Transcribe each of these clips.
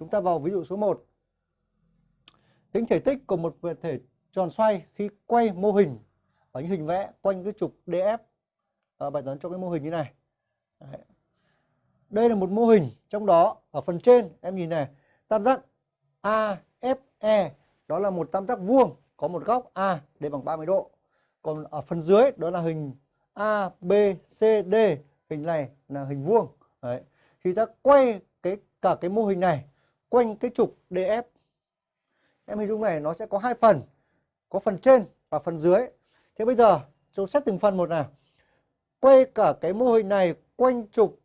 Chúng ta vào ví dụ số 1. Tính thể tích của một vật thể tròn xoay khi quay mô hình ở những hình vẽ quanh cái trục DF. À, bài toán cho cái mô hình như này. Đấy. Đây là một mô hình, trong đó ở phần trên em nhìn này, tam giác AFE đó là một tam giác vuông có một góc A để bằng 30 độ. Còn ở phần dưới đó là hình ABCD, hình này là hình vuông. Đấy. Khi ta quay cái cả cái mô hình này quanh cái trục DF. Em hình dung này nó sẽ có hai phần, có phần trên và phần dưới. Thế bây giờ chúng xét từng phần một nào. Quay cả cái mô hình này quanh trục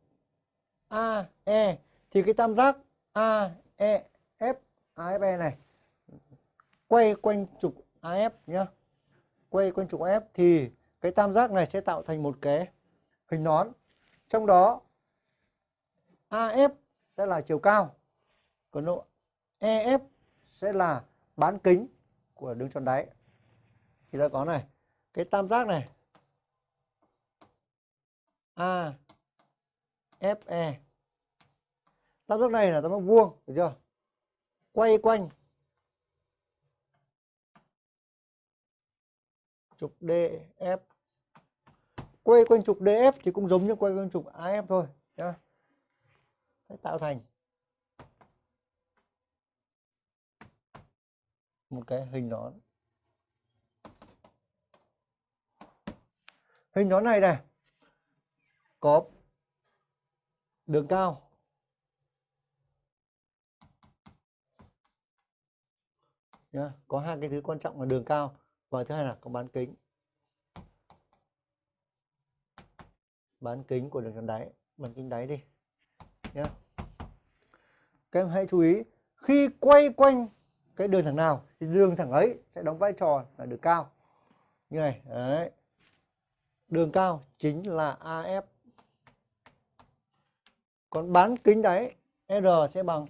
AE thì cái tam giác AEF AFE này quay quanh trục AF nhá. Quay quanh trục AF thì cái tam giác này sẽ tạo thành một cái hình nón. Trong đó AF sẽ là chiều cao. Còn độ EF sẽ là bán kính của đường tròn đáy. Thì ta có này, cái tam giác này A FE. Tam giác này là tam giác vuông, được chưa? Quay quanh trục DF. Quay quanh trục DF thì cũng giống như quay quanh trục AF thôi nhá. Để tạo thành một cái hình nón. Hình nón này này có đường cao nhá, có hai cái thứ quan trọng là đường cao và thứ hai là có bán kính. Bán kính của đường tròn đáy, bán kính đáy đi nhá Các em hãy chú ý khi quay quanh cái đường thẳng nào thì đường thẳng ấy sẽ đóng vai trò là đường cao. Như này, đấy. Đường cao chính là AF. Còn bán kính đáy R sẽ bằng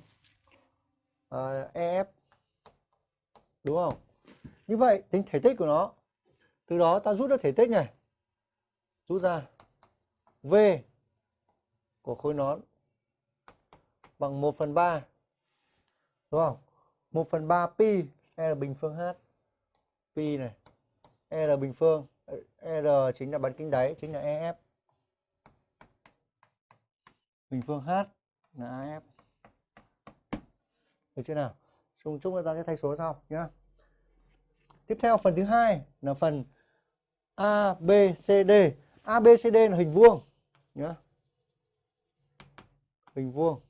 ờ, uh, EF. Đúng không? Như vậy tính thể tích của nó. Từ đó ta rút ra thể tích này. Rút ra V của khối nón bằng 1 phần 3. Đúng không? 1 phần 3 pi r bình phương H. Pi này. r bình phương. R chính là bán kính đáy, chính là EF. Bình phương H là AF. Được chưa nào? Chúng chúng ta sẽ thay số sau nhá. Tiếp theo phần thứ hai là phần ABCD. ABCD là hình vuông nhá. Hình vuông.